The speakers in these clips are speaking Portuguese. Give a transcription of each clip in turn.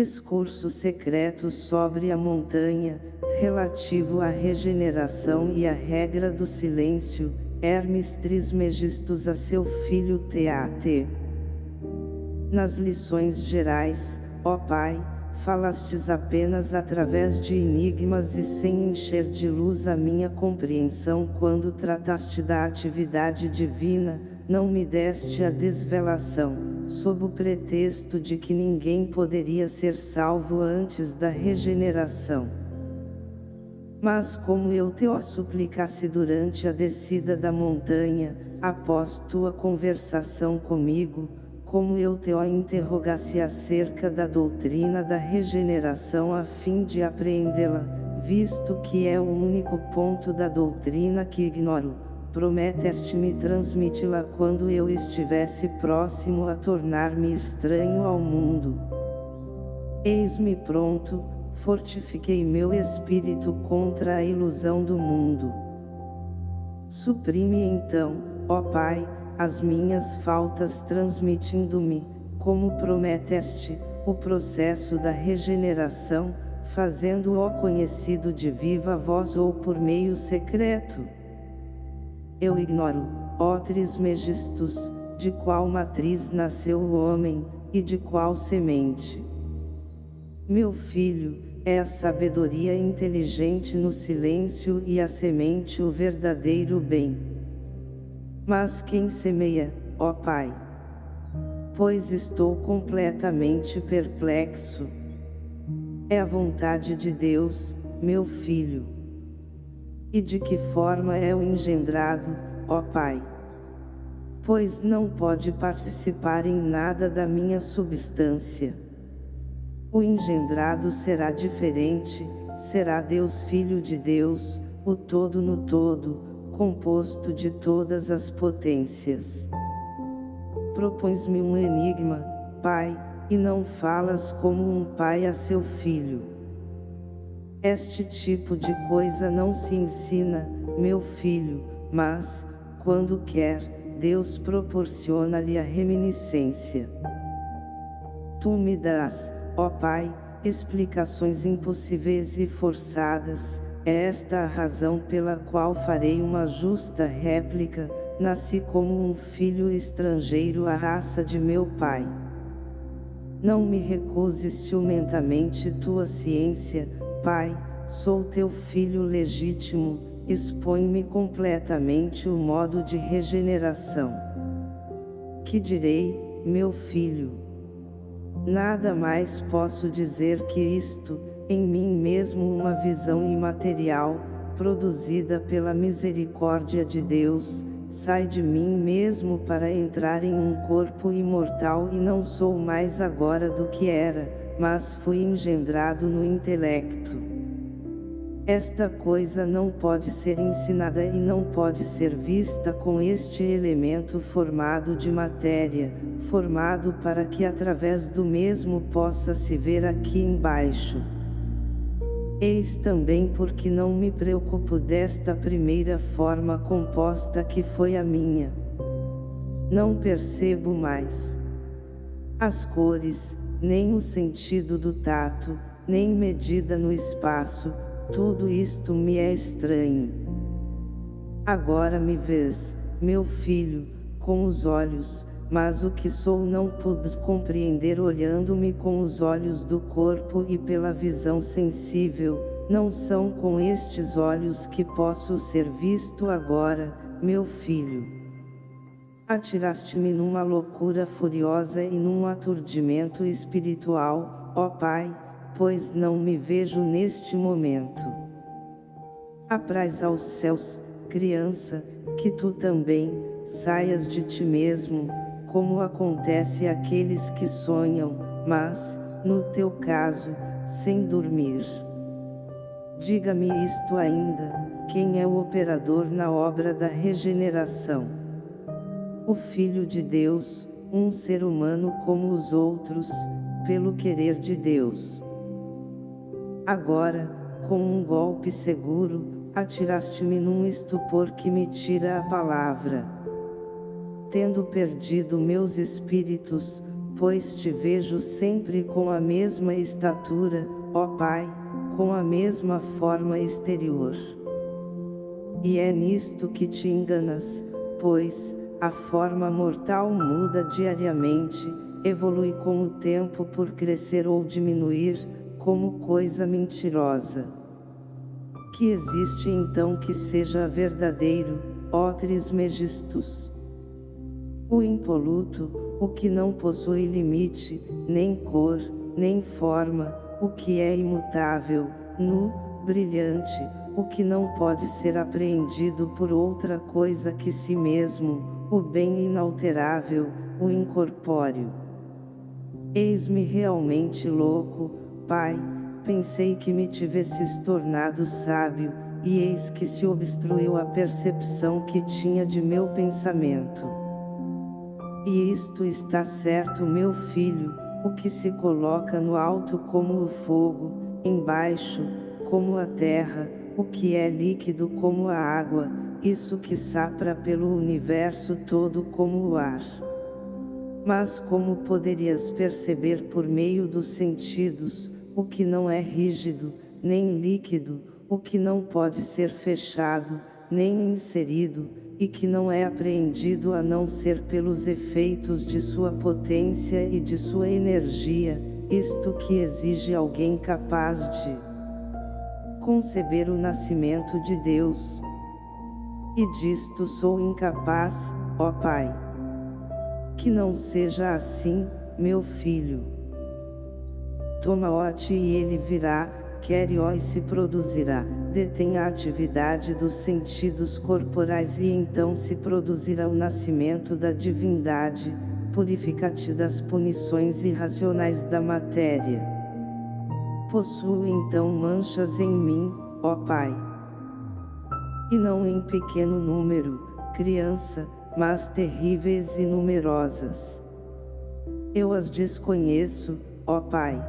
Discurso secreto sobre a montanha, relativo à regeneração e à regra do silêncio, Hermes Trismegistus a seu filho Teate. Nas lições gerais, ó Pai, falastes apenas através de enigmas e sem encher de luz a minha compreensão quando trataste da atividade divina, não me deste a desvelação, sob o pretexto de que ninguém poderia ser salvo antes da regeneração. Mas como eu te o suplicasse durante a descida da montanha, após tua conversação comigo, como eu te o interrogasse acerca da doutrina da regeneração a fim de apreendê-la, visto que é o único ponto da doutrina que ignoro, prometeste-me transmiti-la quando eu estivesse próximo a tornar-me estranho ao mundo. Eis-me pronto, fortifiquei meu espírito contra a ilusão do mundo. Suprime então, ó Pai, as minhas faltas transmitindo-me, como prometeste, o processo da regeneração, fazendo-o conhecido de viva voz ou por meio secreto. Eu ignoro, ó Trismegistus, de qual matriz nasceu o homem, e de qual semente. Meu filho, é a sabedoria inteligente no silêncio e a semente o verdadeiro bem. Mas quem semeia, ó Pai? Pois estou completamente perplexo. É a vontade de Deus, meu filho. E de que forma é o engendrado, ó Pai? Pois não pode participar em nada da minha substância. O engendrado será diferente, será Deus Filho de Deus, o todo no todo, composto de todas as potências. Propões-me um enigma, Pai, e não falas como um pai a seu filho. Este tipo de coisa não se ensina, meu filho, mas, quando quer, Deus proporciona-lhe a reminiscência. Tu me dás, ó Pai, explicações impossíveis e forçadas, é esta a razão pela qual farei uma justa réplica, nasci como um filho estrangeiro à raça de meu pai. Não me recuses ciumentamente tua ciência, pai, sou teu filho legítimo, expõe-me completamente o modo de regeneração. Que direi, meu filho? Nada mais posso dizer que isto, em mim mesmo uma visão imaterial, produzida pela misericórdia de Deus, sai de mim mesmo para entrar em um corpo imortal e não sou mais agora do que era, mas fui engendrado no intelecto. Esta coisa não pode ser ensinada e não pode ser vista com este elemento formado de matéria, formado para que através do mesmo possa se ver aqui embaixo. Eis também porque não me preocupo desta primeira forma composta que foi a minha. Não percebo mais as cores, nem o sentido do tato, nem medida no espaço, tudo isto me é estranho. Agora me vês, meu filho, com os olhos, mas o que sou não pude compreender olhando-me com os olhos do corpo e pela visão sensível, não são com estes olhos que posso ser visto agora, meu filho. Atiraste-me numa loucura furiosa e num aturdimento espiritual, ó Pai, pois não me vejo neste momento. Apraz aos céus, criança, que tu também, saias de ti mesmo, como acontece àqueles que sonham, mas, no teu caso, sem dormir. Diga-me isto ainda, quem é o operador na obra da regeneração? O Filho de Deus, um ser humano como os outros, pelo querer de Deus. Agora, com um golpe seguro, atiraste-me num estupor que me tira a palavra tendo perdido meus espíritos, pois te vejo sempre com a mesma estatura, ó Pai, com a mesma forma exterior. E é nisto que te enganas, pois, a forma mortal muda diariamente, evolui com o tempo por crescer ou diminuir, como coisa mentirosa. Que existe então que seja verdadeiro, ó Trismegistus. O impoluto, o que não possui limite, nem cor, nem forma, o que é imutável, nu, brilhante, o que não pode ser apreendido por outra coisa que si mesmo, o bem inalterável, o incorpóreo. Eis-me realmente louco, Pai, pensei que me tivesses tornado sábio, e eis que se obstruiu a percepção que tinha de meu pensamento. E isto está certo meu filho, o que se coloca no alto como o fogo, embaixo, como a terra, o que é líquido como a água, isso que sapra pelo universo todo como o ar. Mas como poderias perceber por meio dos sentidos, o que não é rígido, nem líquido, o que não pode ser fechado, nem inserido, e que não é apreendido a não ser pelos efeitos de sua potência e de sua energia, isto que exige alguém capaz de conceber o nascimento de Deus. E disto sou incapaz, ó Pai. Que não seja assim, meu filho. Toma-o-te e ele virá, quer e se produzirá, detém a atividade dos sentidos corporais e então se produzirá o nascimento da divindade, purifica-te das punições irracionais da matéria. Possuo então manchas em mim, ó Pai. E não em pequeno número, criança, mas terríveis e numerosas. Eu as desconheço, ó Pai.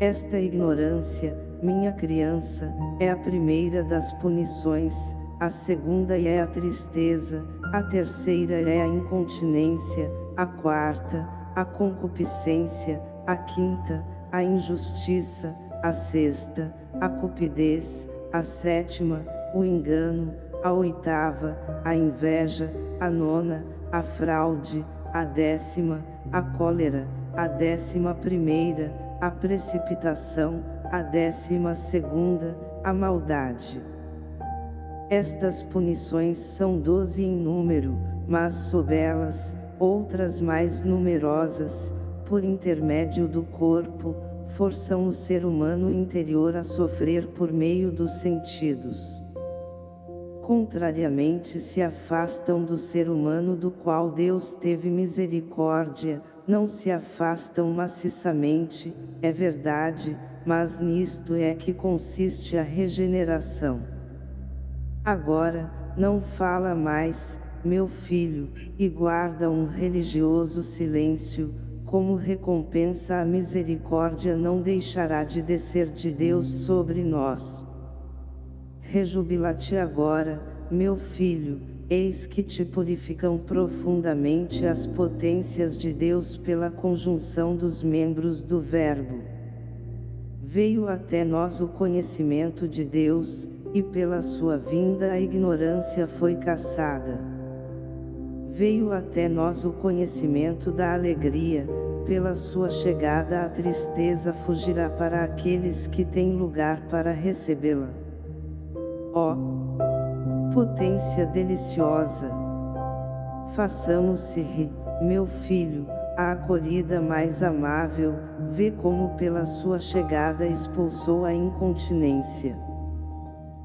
Esta ignorância, minha criança, é a primeira das punições, a segunda é a tristeza, a terceira é a incontinência, a quarta, a concupiscência, a quinta, a injustiça, a sexta, a cupidez, a sétima, o engano, a oitava, a inveja, a nona, a fraude, a décima, a cólera, a décima primeira, a precipitação, a décima segunda, a maldade. Estas punições são doze em número, mas sob elas, outras mais numerosas, por intermédio do corpo, forçam o ser humano interior a sofrer por meio dos sentidos. Contrariamente se afastam do ser humano do qual Deus teve misericórdia, não se afastam maciçamente, é verdade, mas nisto é que consiste a regeneração. Agora, não fala mais, meu filho, e guarda um religioso silêncio, como recompensa a misericórdia não deixará de descer de Deus sobre nós. Rejubila-te agora, meu filho, eis que te purificam profundamente as potências de Deus pela conjunção dos membros do Verbo. Veio até nós o conhecimento de Deus, e pela sua vinda a ignorância foi caçada. Veio até nós o conhecimento da alegria, pela sua chegada a tristeza fugirá para aqueles que têm lugar para recebê-la. Ó! Oh, potência deliciosa. Façamos-se meu filho, a acolhida mais amável, vê como pela sua chegada expulsou a incontinência.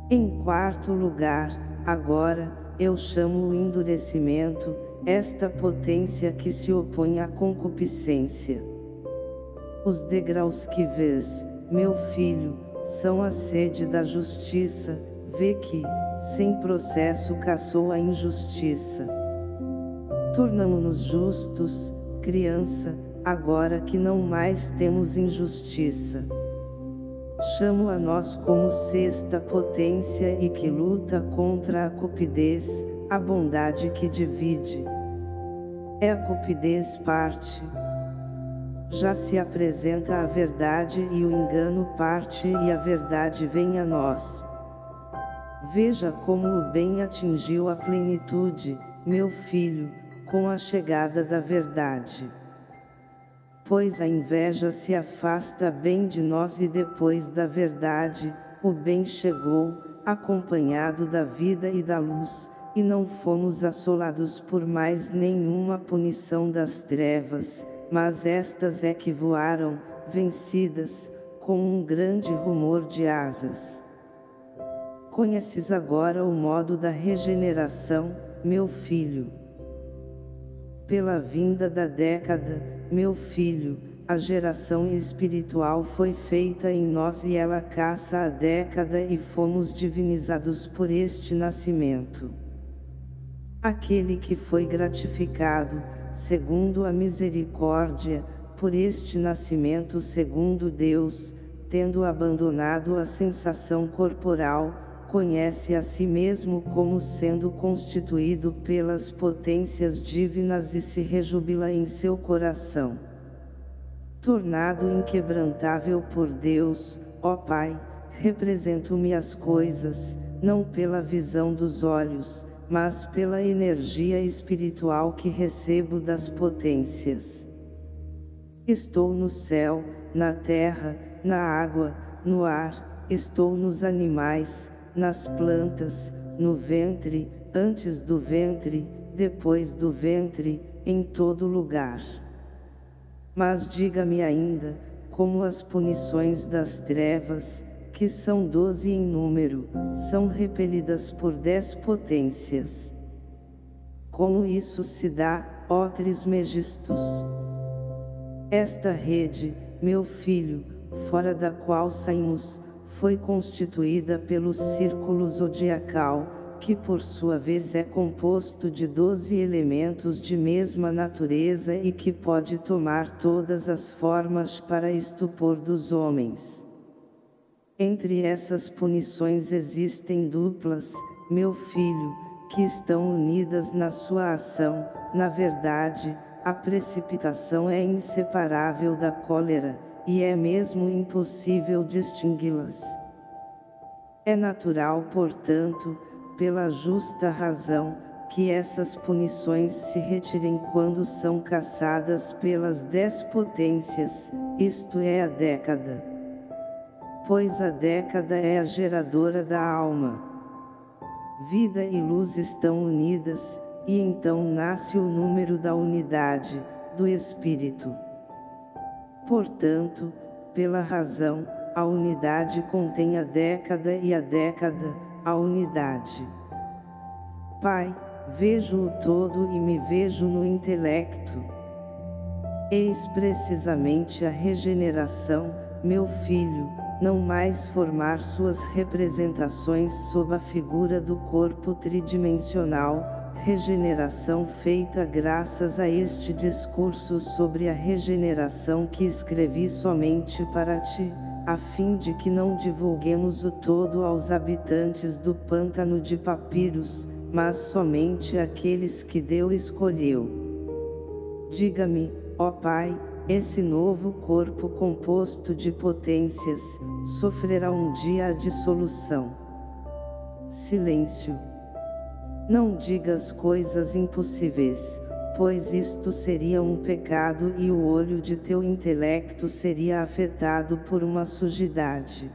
Em quarto lugar, agora, eu chamo o endurecimento, esta potência que se opõe à concupiscência. Os degraus que vês, meu filho, são a sede da justiça, vê que, sem processo caçou a injustiça. Tornamo-nos justos, criança, agora que não mais temos injustiça. Chamo a nós como sexta potência e que luta contra a cupidez, a bondade que divide. É a cupidez parte, Já se apresenta a verdade e o engano parte e a verdade vem a nós. Veja como o bem atingiu a plenitude, meu filho, com a chegada da verdade. Pois a inveja se afasta bem de nós e depois da verdade, o bem chegou, acompanhado da vida e da luz, e não fomos assolados por mais nenhuma punição das trevas, mas estas é que voaram, vencidas, com um grande rumor de asas. Conheces agora o modo da regeneração, meu filho. Pela vinda da década, meu filho, a geração espiritual foi feita em nós e ela caça a década e fomos divinizados por este nascimento. Aquele que foi gratificado, segundo a misericórdia, por este nascimento segundo Deus, tendo abandonado a sensação corporal, conhece a si mesmo como sendo constituído pelas potências divinas e se rejubila em seu coração tornado inquebrantável por Deus, ó Pai, represento-me as coisas, não pela visão dos olhos, mas pela energia espiritual que recebo das potências. Estou no céu, na terra, na água, no ar, estou nos animais, nas plantas, no ventre, antes do ventre, depois do ventre, em todo lugar. Mas diga-me ainda, como as punições das trevas, que são doze em número, são repelidas por dez potências. Como isso se dá, ó Trismegistus? Esta rede, meu filho, fora da qual saímos, foi constituída pelo círculo zodiacal, que por sua vez é composto de doze elementos de mesma natureza e que pode tomar todas as formas para estupor dos homens. Entre essas punições existem duplas, meu filho, que estão unidas na sua ação, na verdade, a precipitação é inseparável da cólera, e é mesmo impossível distingui-las. É natural, portanto, pela justa razão, que essas punições se retirem quando são caçadas pelas dez potências, isto é a década. Pois a década é a geradora da alma. Vida e luz estão unidas, e então nasce o número da unidade, do Espírito. Portanto, pela razão, a unidade contém a década e a década, a unidade. Pai, vejo o todo e me vejo no intelecto. Eis precisamente a regeneração, meu filho, não mais formar suas representações sob a figura do corpo tridimensional, regeneração feita graças a este discurso sobre a regeneração que escrevi somente para ti, a fim de que não divulguemos o todo aos habitantes do pântano de papiros, mas somente aqueles que Deus escolheu. Diga-me, ó Pai, esse novo corpo composto de potências, sofrerá um dia a dissolução. Silêncio. Não digas coisas impossíveis pois isto seria um pecado e o olho de teu intelecto seria afetado por uma sujidade.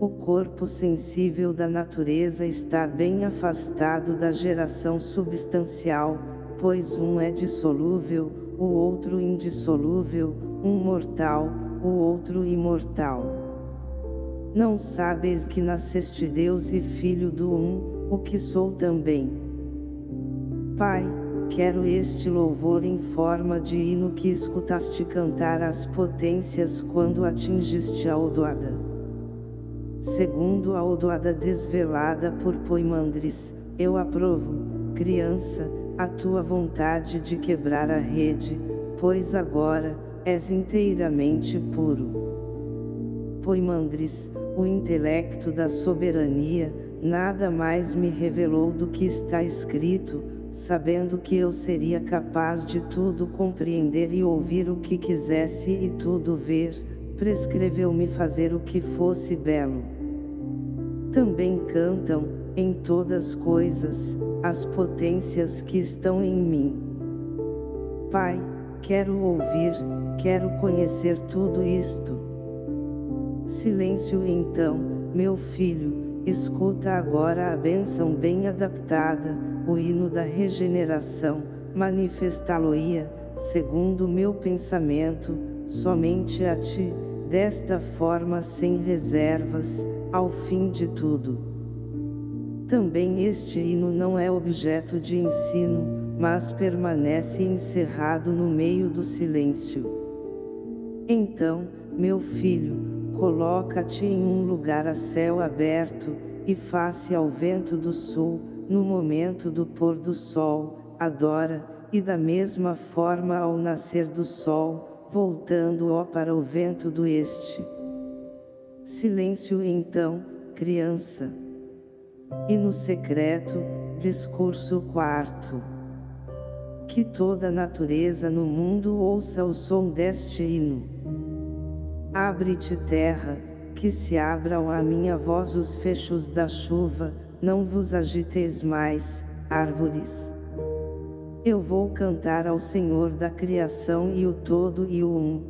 O corpo sensível da natureza está bem afastado da geração substancial, pois um é dissolúvel, o outro indissolúvel, um mortal, o outro imortal. Não sabes que nasceste Deus e Filho do um, o que sou também. Pai, quero este louvor em forma de hino que escutaste cantar às potências quando atingiste a Odoada. Segundo a Odoada desvelada por Poimandres, eu aprovo, criança, a tua vontade de quebrar a rede, pois agora, és inteiramente puro. Poimandres, o intelecto da soberania, nada mais me revelou do que está escrito, sabendo que eu seria capaz de tudo compreender e ouvir o que quisesse e tudo ver, prescreveu-me fazer o que fosse belo. Também cantam, em todas coisas, as potências que estão em mim. Pai, quero ouvir, quero conhecer tudo isto. Silêncio então, meu filho, escuta agora a bênção bem adaptada, o hino da regeneração, manifestá-lo-ia, segundo meu pensamento, somente a ti, desta forma sem reservas, ao fim de tudo. Também este hino não é objeto de ensino, mas permanece encerrado no meio do silêncio. Então, meu filho, coloca-te em um lugar a céu aberto, e face ao vento do sul, no momento do pôr do sol, adora, e da mesma forma ao nascer do sol, voltando-o para o vento do este. Silêncio então, criança. E no secreto, discurso quarto. Que toda a natureza no mundo ouça o som deste hino. Abre-te terra, que se abram a minha voz os fechos da chuva, não vos agiteis mais, árvores. Eu vou cantar ao Senhor da criação e o todo e o um.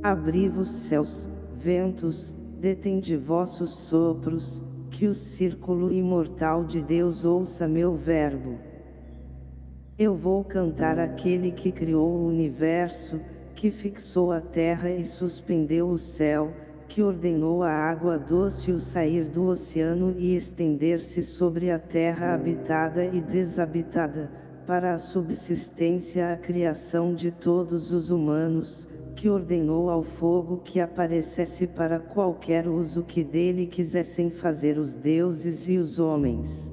Abri-vos céus, ventos, detende vossos sopros, que o círculo imortal de Deus ouça meu verbo. Eu vou cantar aquele que criou o universo, que fixou a terra e suspendeu o céu, que ordenou a água doce o sair do oceano e estender-se sobre a terra habitada e desabitada, para a subsistência a criação de todos os humanos, que ordenou ao fogo que aparecesse para qualquer uso que dele quisessem fazer os deuses e os homens.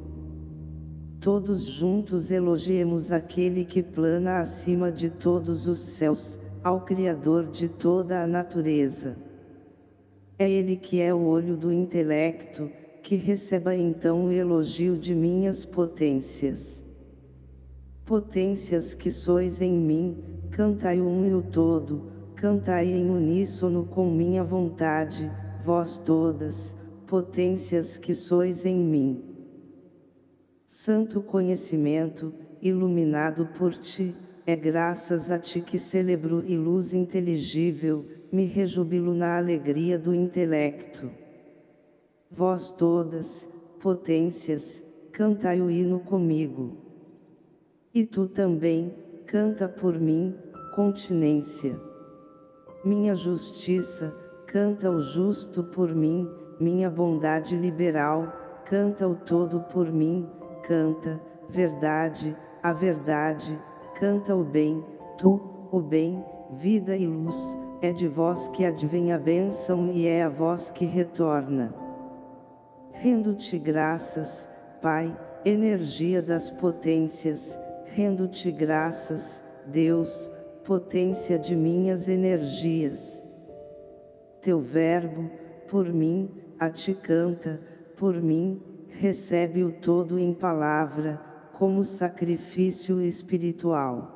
Todos juntos elogiemos aquele que plana acima de todos os céus, ao Criador de toda a natureza. É ele que é o olho do intelecto, que receba então o elogio de minhas potências. Potências que sois em mim, cantai um e o todo, Cantai em uníssono com minha vontade, vós todas, potências que sois em mim. Santo conhecimento, iluminado por ti, é graças a ti que celebro e luz inteligível, me rejubilo na alegria do intelecto. Vós todas, potências, cantai o hino comigo. E tu também, canta por mim, continência. Minha justiça, canta o justo por mim, minha bondade liberal, canta o todo por mim, canta, verdade, a verdade, canta o bem, tu, o bem, vida e luz, é de vós que advém a bênção e é a vós que retorna. Rendo-te graças, Pai, energia das potências, rendo-te graças, Deus, potência de minhas energias. Teu verbo, por mim, a ti canta, por mim, recebe o todo em palavra, como sacrifício espiritual.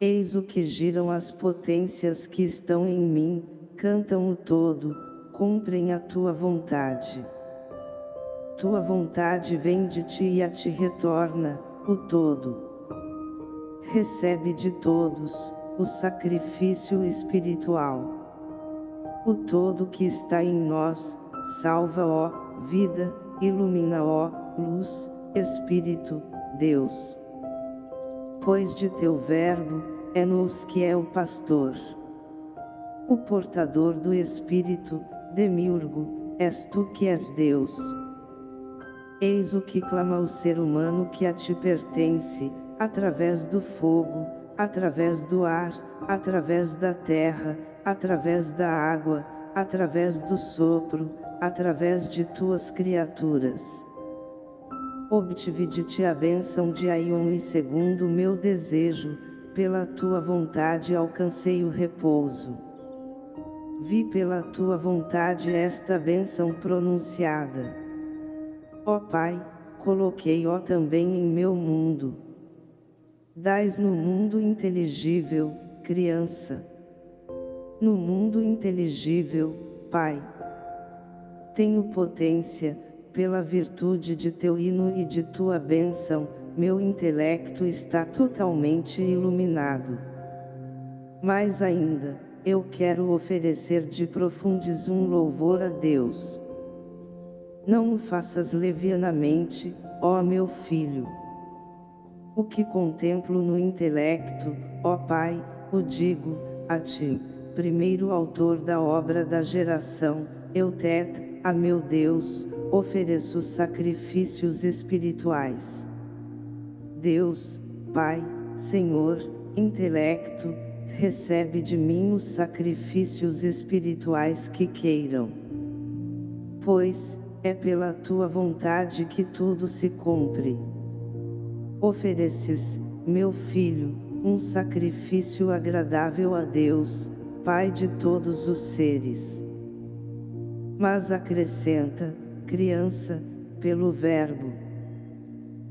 Eis o que giram as potências que estão em mim, cantam o todo, cumprem a tua vontade. Tua vontade vem de ti e a ti retorna, o todo recebe de todos, o sacrifício espiritual. O todo que está em nós, salva ó, vida, ilumina ó, luz, Espírito, Deus. Pois de teu verbo, é nos que é o pastor. O portador do Espírito, Demiurgo, és tu que és Deus. Eis o que clama o ser humano que a ti pertence, através do fogo, através do ar, através da terra, através da água, através do sopro, através de tuas criaturas. Obtive de ti a bênção de Aion e segundo meu desejo, pela tua vontade alcancei o repouso. Vi pela tua vontade esta bênção pronunciada. Ó Pai, coloquei-o também em meu mundo. Dais no mundo inteligível, criança. No mundo inteligível, Pai. Tenho potência, pela virtude de teu hino e de tua bênção, meu intelecto está totalmente iluminado. Mais ainda, eu quero oferecer de profundes um louvor a Deus. Não o faças levianamente, ó meu filho. O que contemplo no intelecto, ó Pai, o digo, a ti, primeiro autor da obra da geração, Eutet, a meu Deus, ofereço sacrifícios espirituais. Deus, Pai, Senhor, intelecto, recebe de mim os sacrifícios espirituais que queiram. Pois, é pela tua vontade que tudo se cumpre. Ofereces, meu filho, um sacrifício agradável a Deus, Pai de todos os seres. Mas acrescenta, criança, pelo Verbo.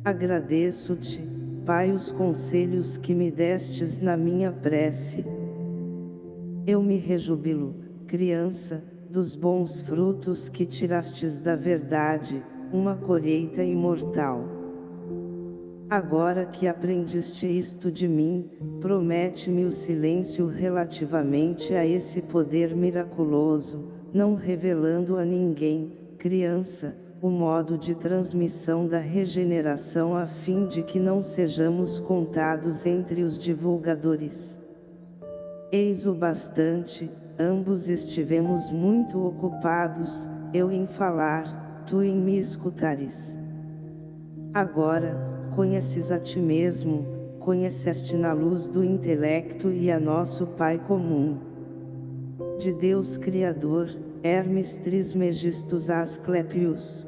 Agradeço-te, Pai, os conselhos que me destes na minha prece. Eu me rejubilo, criança, dos bons frutos que tirastes da verdade, uma colheita imortal. Agora que aprendeste isto de mim, promete-me o silêncio relativamente a esse poder miraculoso, não revelando a ninguém, criança, o modo de transmissão da regeneração a fim de que não sejamos contados entre os divulgadores. Eis o bastante, ambos estivemos muito ocupados, eu em falar, tu em me escutares. Agora, conheces a ti mesmo, conheceste na luz do intelecto e a nosso Pai comum. De Deus Criador, Hermes Trismegistus Asclepius.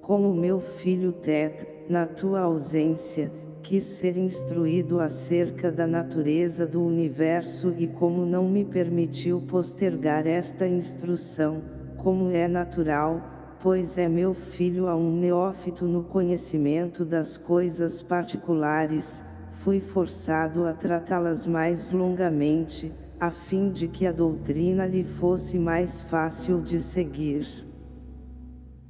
Como meu filho Tet, na tua ausência, quis ser instruído acerca da natureza do universo e como não me permitiu postergar esta instrução, como é natural, pois é meu filho a um neófito no conhecimento das coisas particulares, fui forçado a tratá-las mais longamente, a fim de que a doutrina lhe fosse mais fácil de seguir.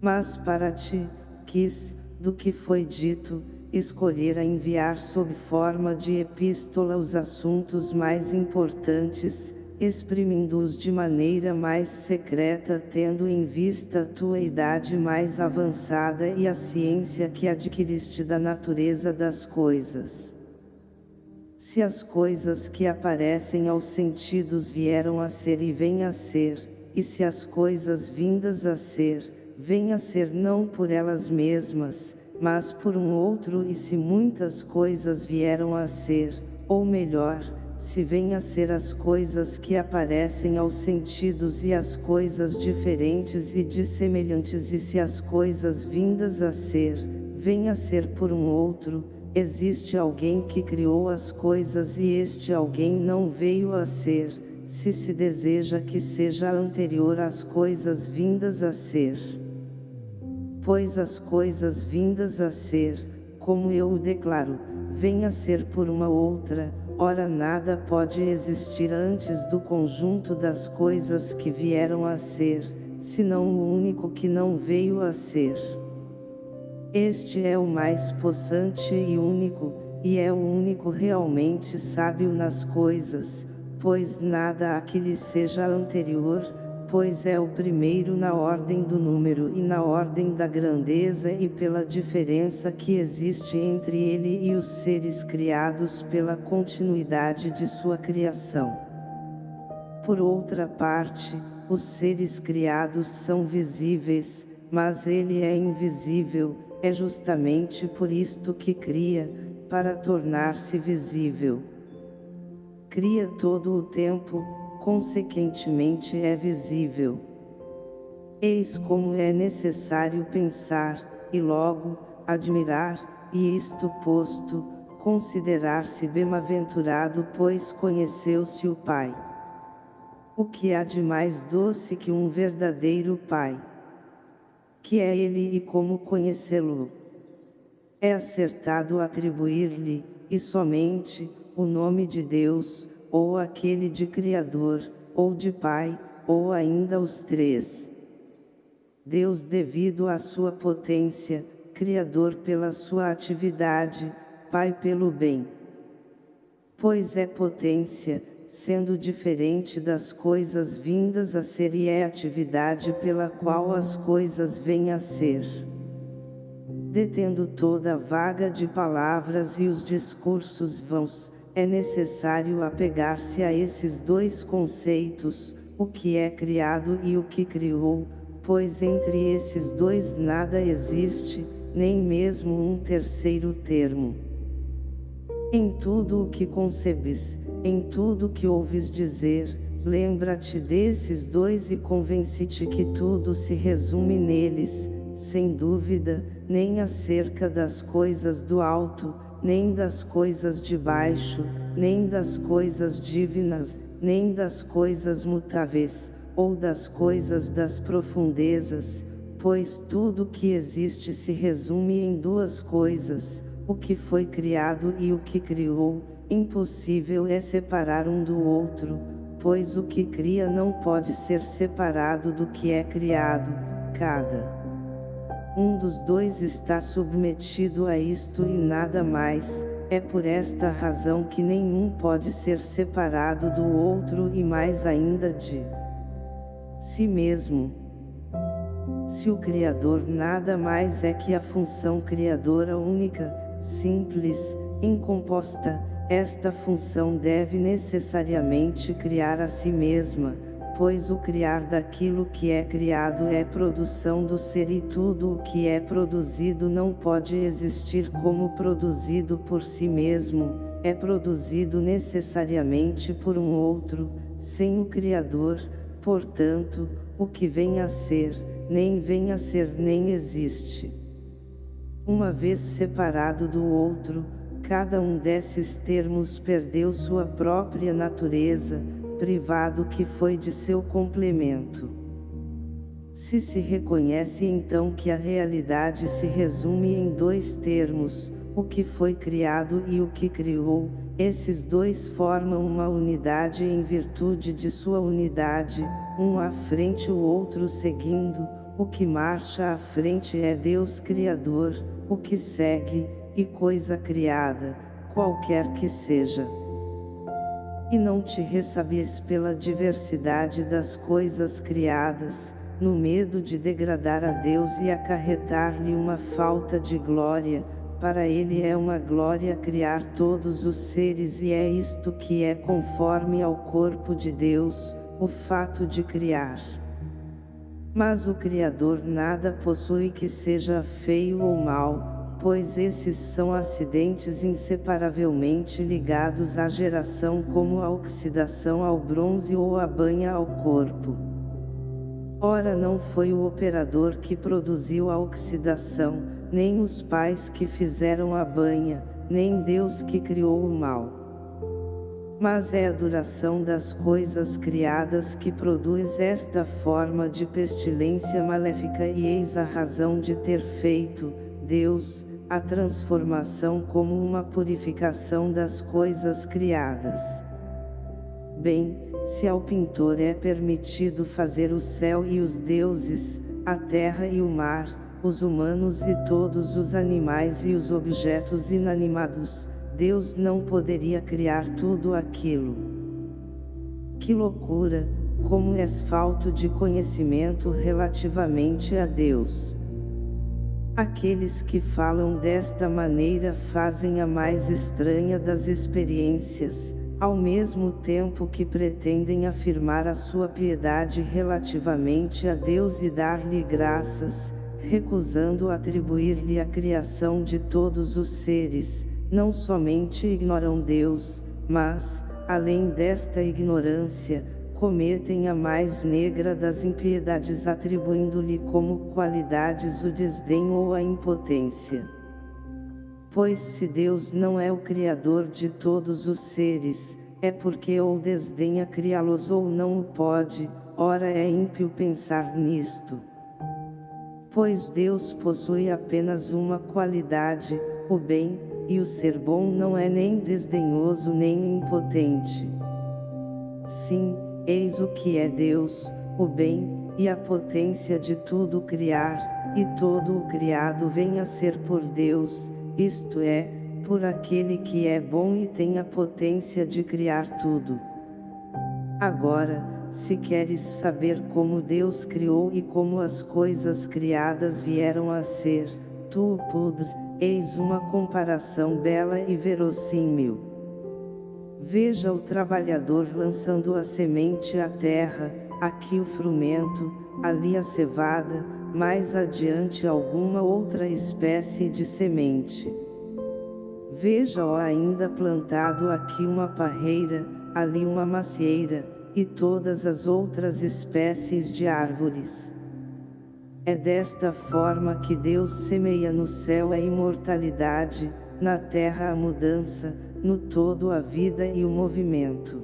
Mas para ti, quis, do que foi dito, escolher a enviar sob forma de epístola os assuntos mais importantes, exprimindo-os de maneira mais secreta tendo em vista a tua idade mais avançada e a ciência que adquiriste da natureza das coisas. Se as coisas que aparecem aos sentidos vieram a ser e vêm a ser, e se as coisas vindas a ser, vêm a ser não por elas mesmas, mas por um outro e se muitas coisas vieram a ser, ou melhor, se vêm a ser as coisas que aparecem aos sentidos e as coisas diferentes e dissemelhantes e se as coisas vindas a ser, vêm a ser por um outro, existe alguém que criou as coisas e este alguém não veio a ser, se se deseja que seja anterior às coisas vindas a ser. Pois as coisas vindas a ser, como eu o declaro, vêm a ser por uma outra, Ora nada pode existir antes do conjunto das coisas que vieram a ser, senão o único que não veio a ser. Este é o mais possante e único, e é o único realmente sábio nas coisas, pois nada há que lhe seja anterior, pois é o primeiro na ordem do número e na ordem da grandeza e pela diferença que existe entre ele e os seres criados pela continuidade de sua criação. Por outra parte, os seres criados são visíveis, mas ele é invisível, é justamente por isto que cria, para tornar-se visível. Cria todo o tempo, consequentemente é visível. Eis como é necessário pensar, e logo, admirar, e isto posto, considerar-se bem-aventurado pois conheceu-se o Pai. O que há de mais doce que um verdadeiro Pai? Que é Ele e como conhecê-lo. É acertado atribuir-lhe, e somente, o nome de Deus, ou aquele de Criador, ou de Pai, ou ainda os três. Deus devido à sua potência, Criador pela sua atividade, Pai pelo bem. Pois é potência, sendo diferente das coisas vindas a ser e é atividade pela qual as coisas vêm a ser. Detendo toda a vaga de palavras e os discursos vãos, é necessário apegar-se a esses dois conceitos, o que é criado e o que criou, pois entre esses dois nada existe, nem mesmo um terceiro termo. Em tudo o que concebes, em tudo que ouves dizer, lembra-te desses dois e convence-te que tudo se resume neles, sem dúvida, nem acerca das coisas do alto, nem das coisas de baixo, nem das coisas divinas, nem das coisas mutáveis, ou das coisas das profundezas, pois tudo que existe se resume em duas coisas, o que foi criado e o que criou, impossível é separar um do outro, pois o que cria não pode ser separado do que é criado, cada um dos dois está submetido a isto e nada mais, é por esta razão que nenhum pode ser separado do outro e mais ainda de si mesmo. Se o Criador nada mais é que a função criadora única, simples, incomposta, esta função deve necessariamente criar a si mesma, pois o criar daquilo que é criado é produção do ser e tudo o que é produzido não pode existir como produzido por si mesmo, é produzido necessariamente por um outro, sem o Criador, portanto, o que vem a ser, nem vem a ser nem existe. Uma vez separado do outro, cada um desses termos perdeu sua própria natureza, privado que foi de seu complemento. Se se reconhece então que a realidade se resume em dois termos, o que foi criado e o que criou, esses dois formam uma unidade em virtude de sua unidade, um à frente o outro seguindo, o que marcha à frente é Deus Criador, o que segue, e coisa criada, qualquer que seja e não te ressabies pela diversidade das coisas criadas, no medo de degradar a Deus e acarretar-lhe uma falta de glória, para ele é uma glória criar todos os seres e é isto que é conforme ao corpo de Deus, o fato de criar. Mas o Criador nada possui que seja feio ou mau, pois esses são acidentes inseparavelmente ligados à geração como a oxidação ao bronze ou a banha ao corpo. Ora não foi o operador que produziu a oxidação, nem os pais que fizeram a banha, nem Deus que criou o mal. Mas é a duração das coisas criadas que produz esta forma de pestilência maléfica e eis a razão de ter feito, Deus, a transformação como uma purificação das coisas criadas. Bem, se ao pintor é permitido fazer o céu e os deuses, a terra e o mar, os humanos e todos os animais e os objetos inanimados, Deus não poderia criar tudo aquilo. Que loucura, como és falto de conhecimento relativamente a Deus. Aqueles que falam desta maneira fazem a mais estranha das experiências, ao mesmo tempo que pretendem afirmar a sua piedade relativamente a Deus e dar-lhe graças, recusando atribuir-lhe a criação de todos os seres, não somente ignoram Deus, mas, além desta ignorância, cometem a mais negra das impiedades atribuindo-lhe como qualidades o desdém ou a impotência. Pois se Deus não é o Criador de todos os seres, é porque ou desdenha criá-los ou não o pode, ora é ímpio pensar nisto. Pois Deus possui apenas uma qualidade, o bem, e o ser bom não é nem desdenhoso nem impotente. Sim, eis o que é Deus, o bem, e a potência de tudo criar, e todo o criado vem a ser por Deus, isto é, por aquele que é bom e tem a potência de criar tudo. Agora, se queres saber como Deus criou e como as coisas criadas vieram a ser, tu o pudes, eis uma comparação bela e verossímil. Veja o trabalhador lançando a semente à terra, aqui o frumento, ali a cevada, mais adiante alguma outra espécie de semente. Veja-o ainda plantado aqui uma parreira, ali uma macieira, e todas as outras espécies de árvores. É desta forma que Deus semeia no céu a imortalidade, na terra a mudança, no todo a vida e o movimento.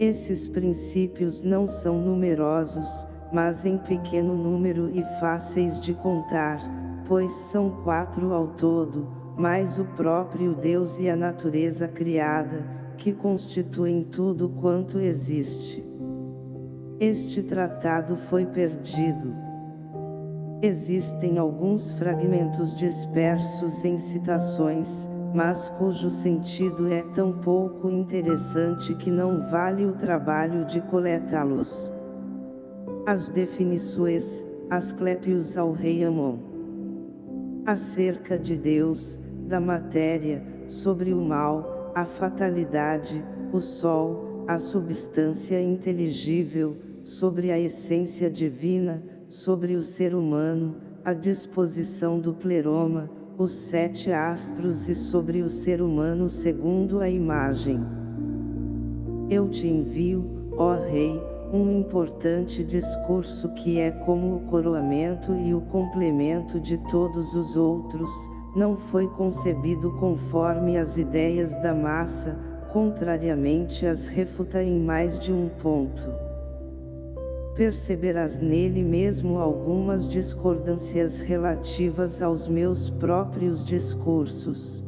Esses princípios não são numerosos, mas em pequeno número e fáceis de contar, pois são quatro ao todo, mais o próprio Deus e a natureza criada, que constituem tudo quanto existe. Este tratado foi perdido. Existem alguns fragmentos dispersos em citações, mas cujo sentido é tão pouco interessante que não vale o trabalho de coletá-los. As definições, Asclepios ao rei Amon. Acerca de Deus, da matéria, sobre o mal, a fatalidade, o sol, a substância inteligível, sobre a essência divina, sobre o ser humano, a disposição do pleroma, os sete astros e sobre o ser humano segundo a imagem. Eu te envio, ó Rei, um importante discurso que é como o coroamento e o complemento de todos os outros, não foi concebido conforme as ideias da massa, contrariamente as refuta em mais de um ponto. Perceberás nele mesmo algumas discordâncias relativas aos meus próprios discursos.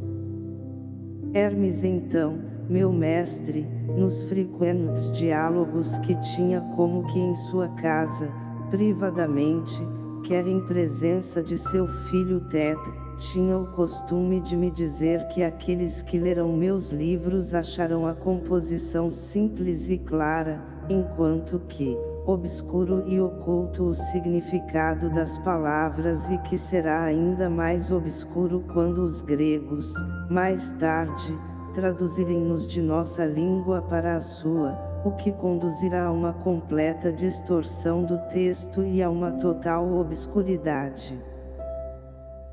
Hermes então, meu mestre, nos frequentes diálogos que tinha como que em sua casa, privadamente, quer em presença de seu filho Tetra, tinha o costume de me dizer que aqueles que lerão meus livros acharão a composição simples e clara, enquanto que, obscuro e oculto o significado das palavras e que será ainda mais obscuro quando os gregos, mais tarde, traduzirem-nos de nossa língua para a sua, o que conduzirá a uma completa distorção do texto e a uma total obscuridade.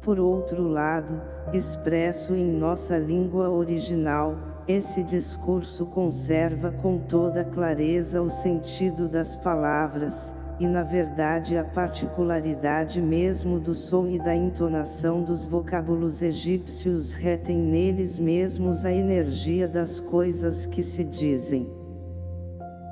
Por outro lado, expresso em nossa língua original, esse discurso conserva com toda clareza o sentido das palavras, e na verdade a particularidade mesmo do som e da entonação dos vocábulos egípcios retém neles mesmos a energia das coisas que se dizem.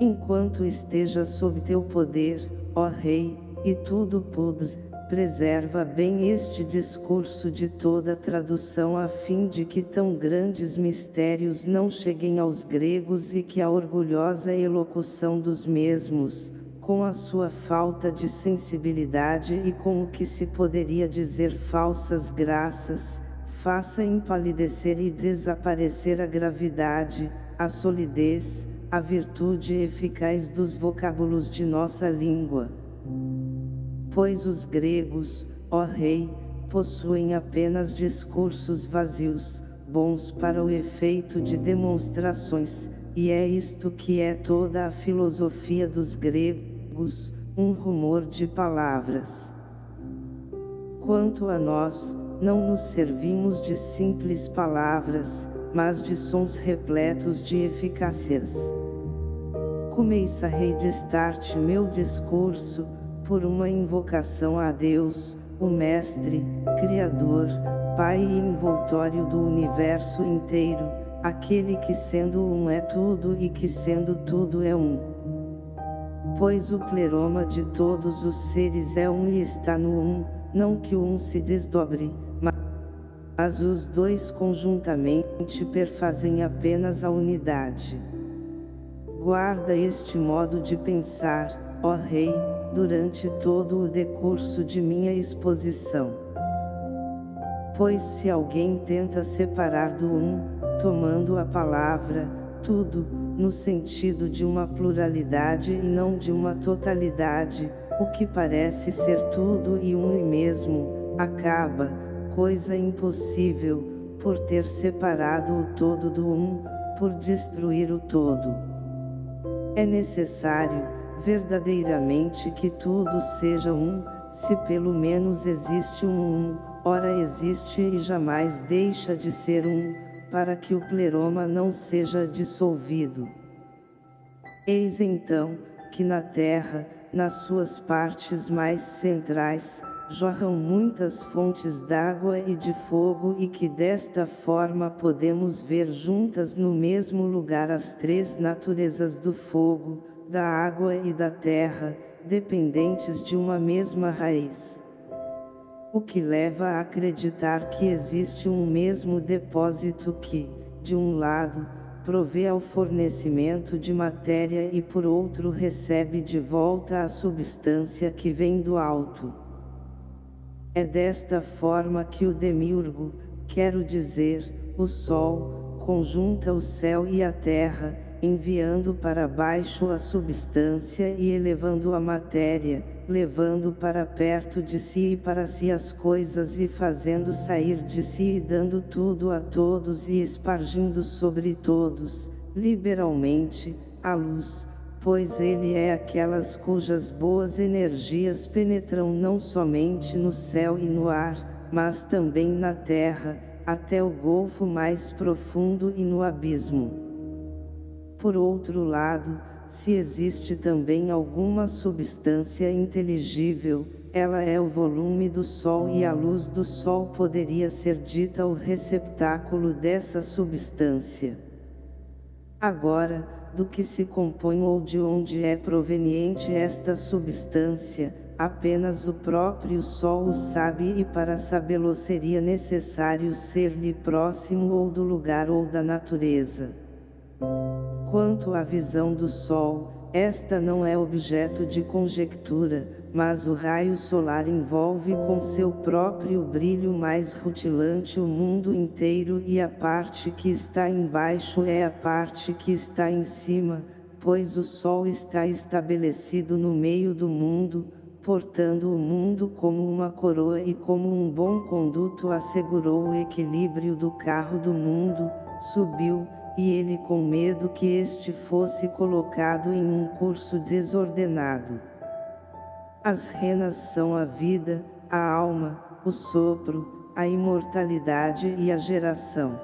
Enquanto esteja sob teu poder, ó Rei, e tudo pudes, preserva bem este discurso de toda tradução a fim de que tão grandes mistérios não cheguem aos gregos e que a orgulhosa elocução dos mesmos, com a sua falta de sensibilidade e com o que se poderia dizer falsas graças, faça empalidecer e desaparecer a gravidade, a solidez, a virtude eficaz dos vocábulos de nossa língua. Pois os gregos, ó rei, possuem apenas discursos vazios, bons para o efeito de demonstrações, e é isto que é toda a filosofia dos gregos, um rumor de palavras. Quanto a nós, não nos servimos de simples palavras, mas de sons repletos de eficácias. Começa a redestar-te meu discurso, por uma invocação a Deus, o Mestre, Criador, Pai e envoltório do universo inteiro, aquele que sendo um é tudo e que sendo tudo é um. Pois o pleroma de todos os seres é um e está no um, não que o um se desdobre, mas os dois conjuntamente perfazem apenas a unidade. Guarda este modo de pensar, ó Rei, durante todo o decurso de minha exposição. Pois se alguém tenta separar do um, tomando a palavra, tudo, no sentido de uma pluralidade e não de uma totalidade, o que parece ser tudo e um e mesmo, acaba, coisa impossível, por ter separado o todo do um, por destruir o todo. É necessário, verdadeiramente que tudo seja um, se pelo menos existe um um, ora existe e jamais deixa de ser um, para que o pleroma não seja dissolvido. Eis então, que na terra, nas suas partes mais centrais, jorram muitas fontes d'água e de fogo e que desta forma podemos ver juntas no mesmo lugar as três naturezas do fogo, da água e da terra, dependentes de uma mesma raiz. O que leva a acreditar que existe um mesmo depósito que, de um lado, provê ao fornecimento de matéria e por outro recebe de volta a substância que vem do alto. É desta forma que o demiurgo, quero dizer, o Sol, conjunta o céu e a terra, enviando para baixo a substância e elevando a matéria, levando para perto de si e para si as coisas e fazendo sair de si e dando tudo a todos e espargindo sobre todos, liberalmente, a luz, pois ele é aquelas cujas boas energias penetram não somente no céu e no ar, mas também na terra, até o golfo mais profundo e no abismo. Por outro lado, se existe também alguma substância inteligível, ela é o volume do Sol e a luz do Sol poderia ser dita o receptáculo dessa substância. Agora, do que se compõe ou de onde é proveniente esta substância, apenas o próprio Sol o sabe e para sabê-lo seria necessário ser-lhe próximo ou do lugar ou da natureza. Quanto à visão do Sol, esta não é objeto de conjectura, mas o raio solar envolve com seu próprio brilho mais rutilante o mundo inteiro e a parte que está embaixo é a parte que está em cima, pois o Sol está estabelecido no meio do mundo, portando o mundo como uma coroa e como um bom conduto assegurou o equilíbrio do carro do mundo, subiu, e ele com medo que este fosse colocado em um curso desordenado. As renas são a vida, a alma, o sopro, a imortalidade e a geração.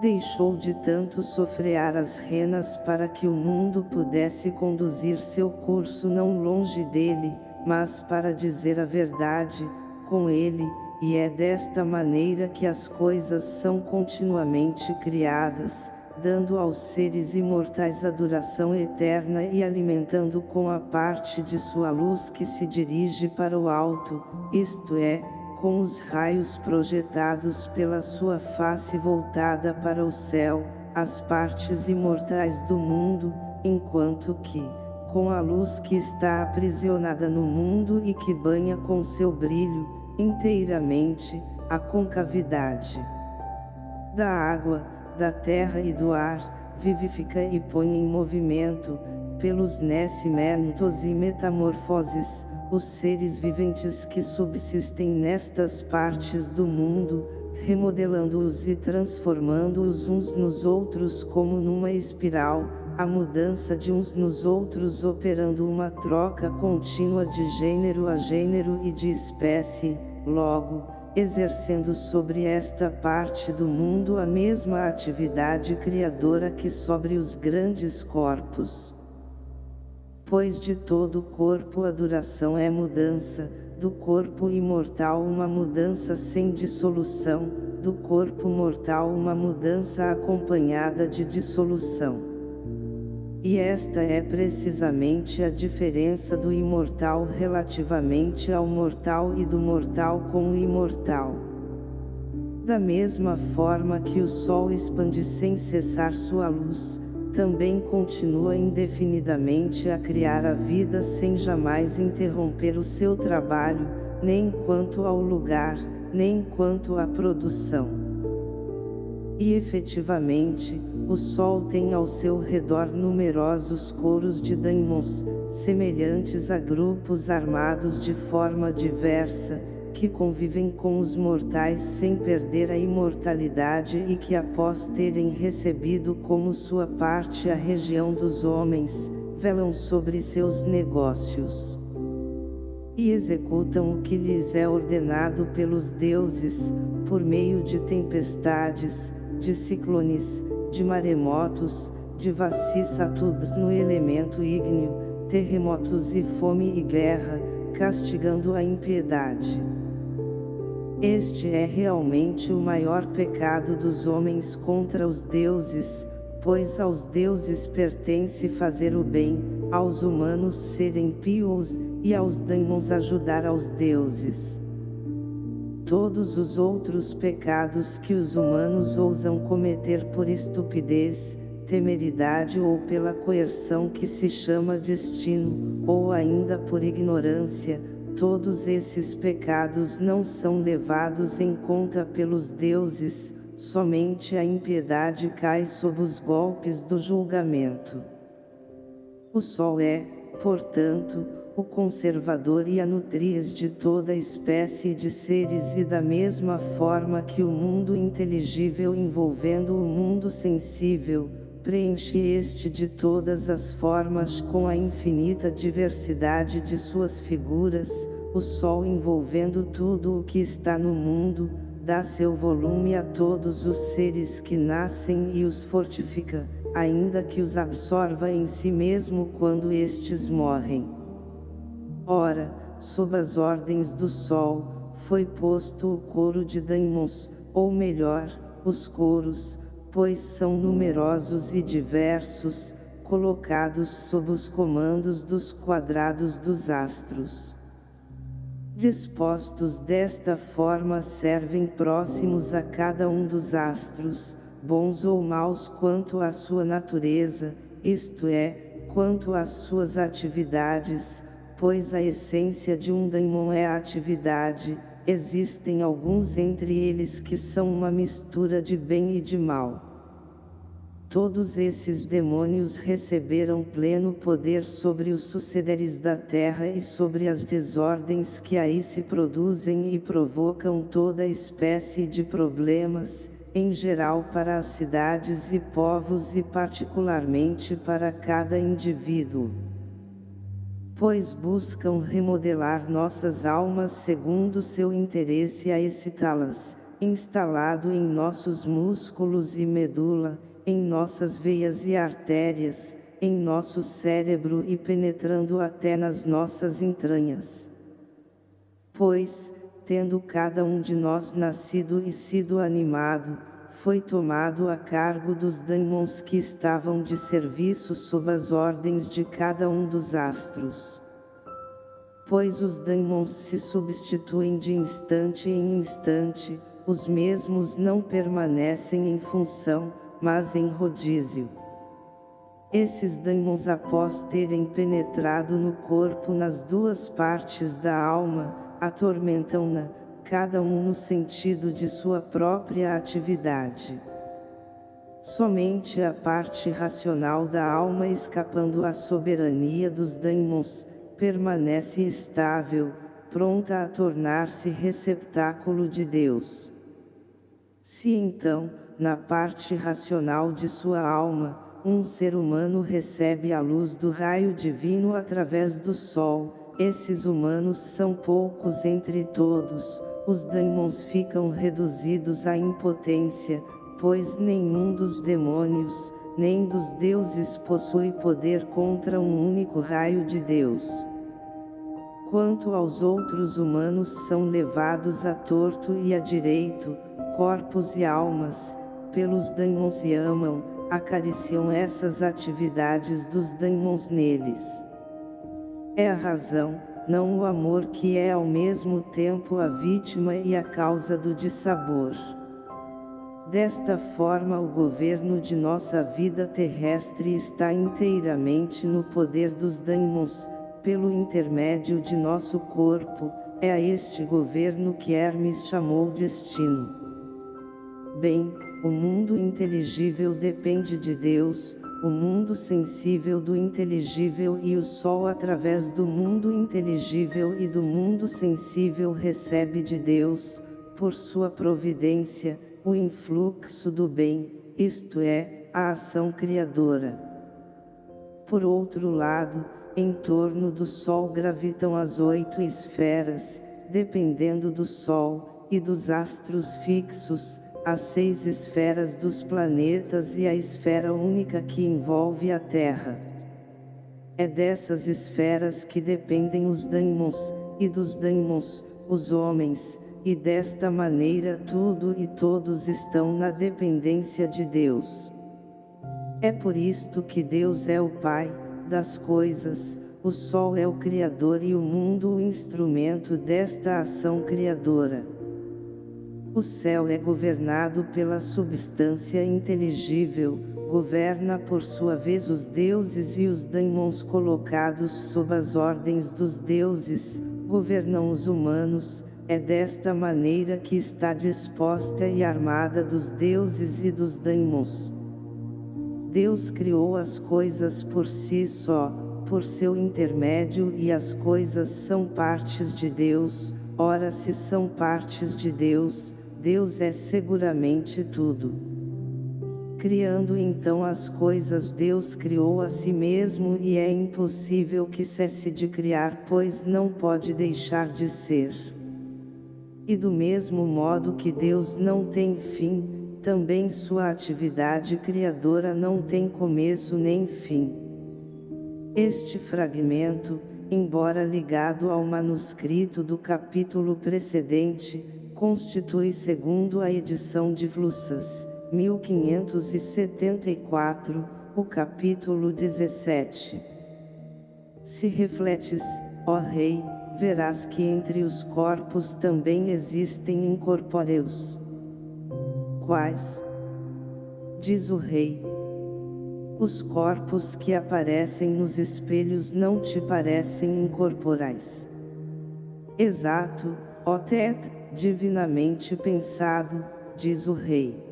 Deixou de tanto sofrear as renas para que o mundo pudesse conduzir seu curso não longe dele, mas para dizer a verdade, com ele, e é desta maneira que as coisas são continuamente criadas, dando aos seres imortais a duração eterna e alimentando com a parte de sua luz que se dirige para o alto, isto é, com os raios projetados pela sua face voltada para o céu, as partes imortais do mundo, enquanto que, com a luz que está aprisionada no mundo e que banha com seu brilho, inteiramente, a concavidade. Da água, da terra e do ar, vivifica e põe em movimento, pelos nascimentos e metamorfoses, os seres viventes que subsistem nestas partes do mundo, remodelando-os e transformando-os uns nos outros como numa espiral, a mudança de uns nos outros operando uma troca contínua de gênero a gênero e de espécie, logo, exercendo sobre esta parte do mundo a mesma atividade criadora que sobre os grandes corpos. Pois de todo corpo a duração é mudança, do corpo imortal uma mudança sem dissolução, do corpo mortal uma mudança acompanhada de dissolução E esta é precisamente a diferença do imortal relativamente ao mortal e do mortal com o imortal. Da mesma forma que o Sol expande sem cessar sua luz, também continua indefinidamente a criar a vida sem jamais interromper o seu trabalho, nem quanto ao lugar, nem quanto à produção. E efetivamente, o Sol tem ao seu redor numerosos coros de daimons, semelhantes a grupos armados de forma diversa, que convivem com os mortais sem perder a imortalidade e que após terem recebido como sua parte a região dos homens, velam sobre seus negócios. E executam o que lhes é ordenado pelos deuses, por meio de tempestades, de ciclones, de maremotos, de vicissitudes no elemento ígneo, terremotos e fome e guerra, castigando a impiedade. Este é realmente o maior pecado dos homens contra os deuses, pois aos deuses pertence fazer o bem, aos humanos serem pios, e aos daimons ajudar aos deuses. Todos os outros pecados que os humanos ousam cometer por estupidez, temeridade ou pela coerção que se chama destino, ou ainda por ignorância, todos esses pecados não são levados em conta pelos deuses, somente a impiedade cai sob os golpes do julgamento. O Sol é, portanto, o conservador e a nutriz de toda espécie de seres e da mesma forma que o mundo inteligível envolvendo o mundo sensível, preenche este de todas as formas com a infinita diversidade de suas figuras, o Sol envolvendo tudo o que está no mundo, dá seu volume a todos os seres que nascem e os fortifica, ainda que os absorva em si mesmo quando estes morrem. Ora, sob as ordens do Sol, foi posto o coro de daimons, ou melhor, os coros, pois são numerosos e diversos, colocados sob os comandos dos quadrados dos astros. Dispostos desta forma servem próximos a cada um dos astros, bons ou maus quanto à sua natureza, isto é, quanto às suas atividades, pois a essência de um daimon é a atividade, existem alguns entre eles que são uma mistura de bem e de mal. Todos esses demônios receberam pleno poder sobre os sucederes da terra e sobre as desordens que aí se produzem e provocam toda espécie de problemas, em geral para as cidades e povos e particularmente para cada indivíduo pois buscam remodelar nossas almas segundo seu interesse a excitá-las, instalado em nossos músculos e medula, em nossas veias e artérias, em nosso cérebro e penetrando até nas nossas entranhas. Pois, tendo cada um de nós nascido e sido animado, foi tomado a cargo dos daimons que estavam de serviço sob as ordens de cada um dos astros. Pois os daimons se substituem de instante em instante, os mesmos não permanecem em função, mas em rodízio. Esses daimons após terem penetrado no corpo nas duas partes da alma, atormentam-na, cada um no sentido de sua própria atividade. Somente a parte racional da alma escapando à soberania dos daimons, permanece estável, pronta a tornar-se receptáculo de Deus. Se então, na parte racional de sua alma, um ser humano recebe a luz do raio divino através do sol, esses humanos são poucos entre todos, os daimons ficam reduzidos à impotência, pois nenhum dos demônios, nem dos deuses possui poder contra um único raio de Deus. Quanto aos outros humanos são levados a torto e a direito, corpos e almas, pelos daimons e amam, acariciam essas atividades dos daimons neles. É a razão, não o amor que é ao mesmo tempo a vítima e a causa do dissabor. Desta forma o governo de nossa vida terrestre está inteiramente no poder dos daimons, pelo intermédio de nosso corpo, é a este governo que Hermes chamou destino. Bem, o mundo inteligível depende de Deus, o mundo sensível do inteligível e o Sol através do mundo inteligível e do mundo sensível recebe de Deus, por sua providência, o influxo do bem, isto é, a ação criadora. Por outro lado, em torno do Sol gravitam as oito esferas, dependendo do Sol, e dos astros fixos, as seis esferas dos planetas e a esfera única que envolve a Terra. É dessas esferas que dependem os daimons, e dos daimons, os homens, e desta maneira tudo e todos estão na dependência de Deus. É por isto que Deus é o Pai das coisas, o Sol é o Criador e o mundo o instrumento desta ação criadora. O céu é governado pela substância inteligível, governa por sua vez os deuses e os daimons colocados sob as ordens dos deuses, governam os humanos, é desta maneira que está disposta e armada dos deuses e dos daimons. Deus criou as coisas por si só, por seu intermédio e as coisas são partes de Deus, ora se são partes de Deus, Deus é seguramente tudo. Criando então as coisas Deus criou a si mesmo e é impossível que cesse de criar pois não pode deixar de ser. E do mesmo modo que Deus não tem fim, também sua atividade criadora não tem começo nem fim. Este fragmento, embora ligado ao manuscrito do capítulo precedente, constitui segundo a edição de Flussas, 1574, o capítulo 17. Se refletes, ó Rei, verás que entre os corpos também existem incorpóreos. Quais? Diz o Rei. Os corpos que aparecem nos espelhos não te parecem incorporais. Exato, ó Tet, divinamente pensado, diz o rei.